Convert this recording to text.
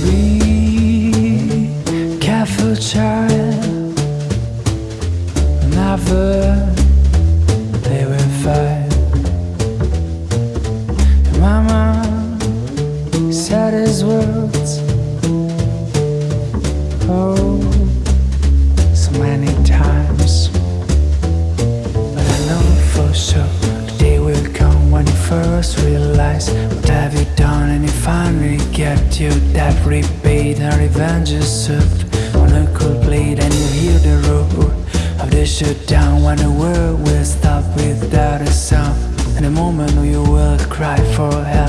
be careful, child. Never they will fight. Mama said his words. Oh, so many times. But I know for sure the day will come when you first realize what have you done and you find get you that repeat and revenge is served. On a cold plate and you hear the roar of the shutdown when the world will stop without a sound. And the moment you will cry for help,